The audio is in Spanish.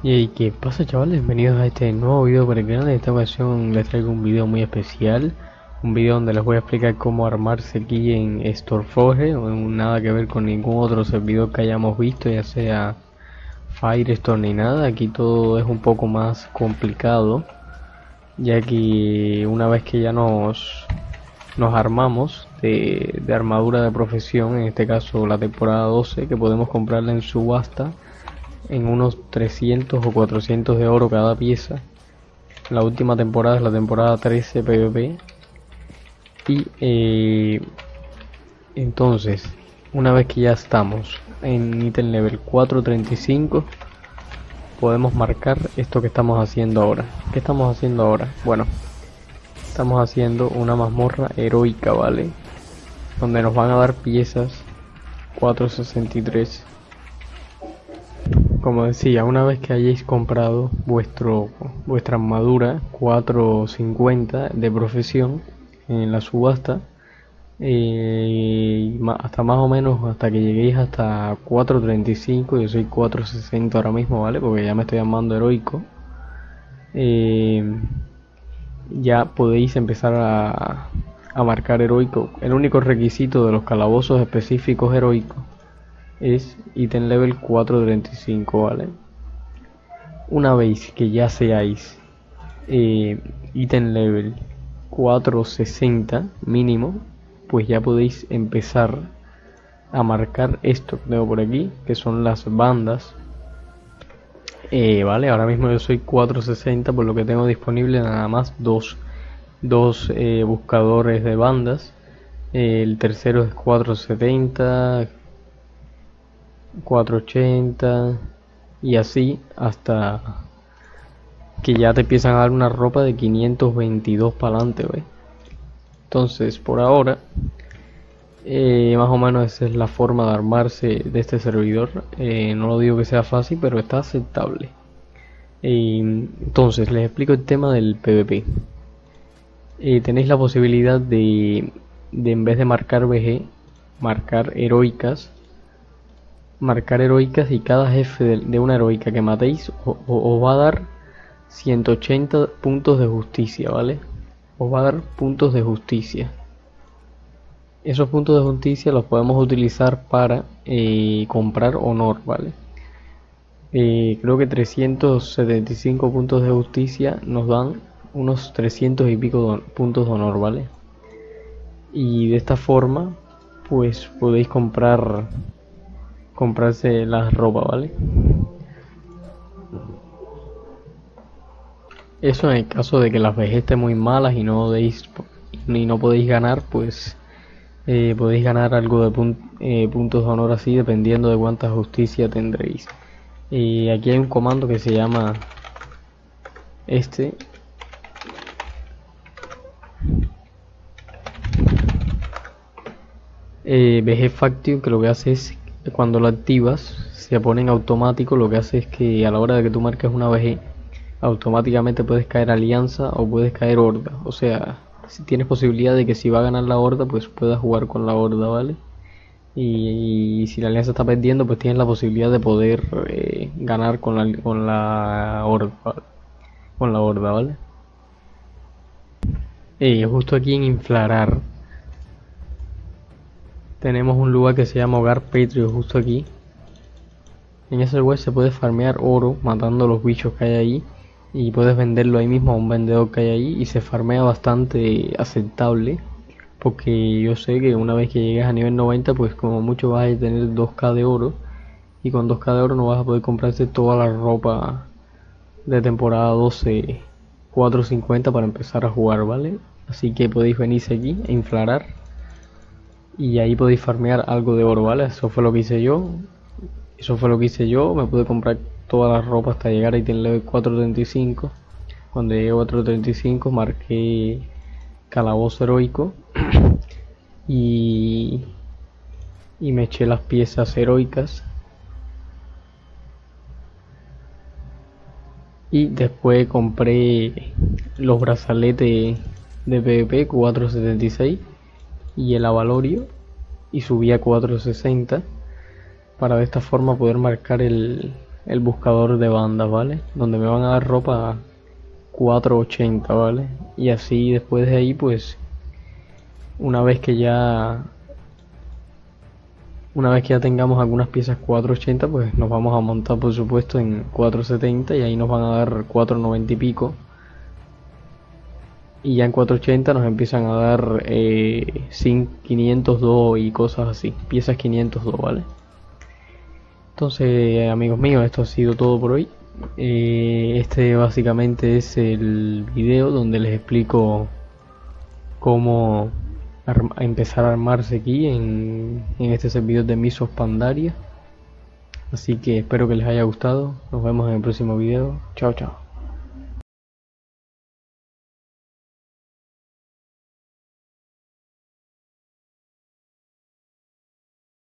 Y qué pasa chavales, bienvenidos a este nuevo video para el canal, en esta ocasión les traigo un video muy especial Un video donde les voy a explicar cómo armarse aquí en Storeforge Nada que ver con ningún otro servidor que hayamos visto, ya sea Firestore ni nada. Aquí todo es un poco más complicado Ya que una vez que ya nos, nos armamos de, de armadura de profesión En este caso la temporada 12 que podemos comprarla en subasta en unos 300 o 400 de oro cada pieza. La última temporada es la temporada 13 PvP. Y eh, entonces, una vez que ya estamos en ítem level 435, podemos marcar esto que estamos haciendo ahora. ¿Qué estamos haciendo ahora? Bueno, estamos haciendo una mazmorra heroica, ¿vale? Donde nos van a dar piezas 463 como decía, una vez que hayáis comprado vuestro, vuestra armadura 450 de profesión en la subasta, eh, hasta más o menos hasta que lleguéis hasta 435, yo soy 460 ahora mismo, ¿vale? Porque ya me estoy llamando heroico. Eh, ya podéis empezar a, a marcar heroico. El único requisito de los calabozos específicos heroicos es ítem level 435, ¿vale? Una vez que ya seáis eh, ítem level 460 mínimo, pues ya podéis empezar a marcar esto que tengo por aquí, que son las bandas. Eh, vale, ahora mismo yo soy 460, por lo que tengo disponible nada más dos, dos eh, buscadores de bandas. el tercero es 470, 480 y así hasta que ya te empiezan a dar una ropa de 522 para adelante, Entonces, por ahora, eh, más o menos esa es la forma de armarse de este servidor. Eh, no lo digo que sea fácil, pero está aceptable. entonces, les explico el tema del PvP. Eh, tenéis la posibilidad de, de, en vez de marcar BG, marcar heroicas marcar heroicas y cada jefe de, una heroica que matéis os va a dar 180 puntos de justicia, ¿vale? Os va a dar puntos de justicia. Esos puntos de justicia los podemos utilizar para eh, comprar honor, ¿vale? Eh, creo que 375 puntos de justicia nos dan unos 300 y pico puntos de honor, ¿vale? Y de esta forma, pues podéis comprar comprarse la ropa, ¿vale? Eso en el caso de que las vejes estén muy malas y no deis y no podéis ganar, pues eh, podéis ganar algo de eh, puntos de honor así dependiendo de cuánta justicia tendréis. Y aquí hay un comando que se llama este eh, Faction que lo que hace es cuando lo activas se pone en automático lo que hace es que a la hora de que tú marques una VG automáticamente puedes caer alianza o puedes caer horda. O sea si tienes posibilidad de que si va a ganar la horda pues puedas jugar con la horda vale y, si la alianza está perdiendo pues tienes la posibilidad de poder eh, ganar con la, con la horda con la horda vale y justo aquí en inflarar tenemos un lugar que se llama Hogar Patriot justo aquí. En ese lugar se puede farmear oro matando los bichos que hay ahí y puedes venderlo ahí mismo a un vendedor que hay ahí y se farmea bastante aceptable porque yo sé que una vez que llegues a nivel 90 pues como mucho vas a tener 2k de oro y con 2k de oro no vas a poder comprarte toda la ropa de temporada 12 450 para empezar a jugar vale así que podéis venirse aquí e inflarar y ahí podéis farmear algo de oro, ¿vale? Eso fue lo que hice yo. Eso fue lo que hice yo. Me pude comprar toda la ropa hasta llegar a item level 435. Cuando llegué a 435 marqué calabozo heroico. y, y me eché las piezas heroicas. Y después compré los brazaletes de PvP 476 y el avalorio y subía a 460 para de esta forma poder marcar el, el buscador de bandas, ¿vale? Donde me van a dar ropa 480, ¿vale? Y así después de ahí, pues, una vez que ya una vez que ya tengamos algunas piezas 480 pues nos vamos a montar por supuesto en 470 y ahí nos van a dar 490 y pico y ya en 480 nos empiezan a dar eh, 502 y cosas así piezas 502 vale entonces amigos míos esto ha sido todo por hoy eh, este básicamente es el video donde les explico cómo empezar a armarse aquí en, en este servidor de Misos Pandaria. Así que espero que les haya gustado. Nos vemos en el próximo video. Chao, chao.